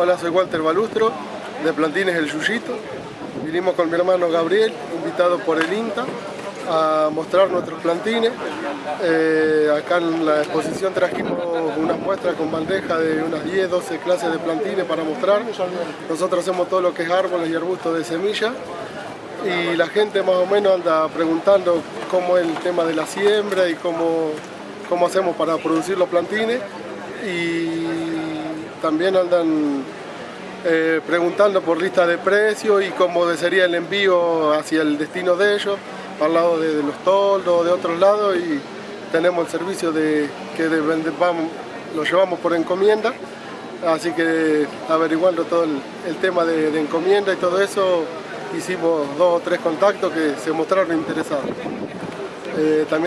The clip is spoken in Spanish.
Hola, soy Walter Balustro, de Plantines El Yuyito. Vinimos con mi hermano Gabriel, invitado por el INTA, a mostrar nuestros plantines. Eh, acá en la exposición trajimos unas muestras con bandeja de unas 10, 12 clases de plantines para mostrar. Nosotros hacemos todo lo que es árboles y arbustos de semilla y la gente más o menos anda preguntando cómo es el tema de la siembra y cómo, cómo hacemos para producir los plantines también andan eh, preguntando por lista de precios y cómo sería el envío hacia el destino de ellos, al lado de, los toldos, de otros lados y tenemos el servicio de que lo llevamos por encomienda, así que averiguando todo el, tema de, encomienda y todo eso, hicimos dos o tres contactos que se mostraron interesados. Eh, también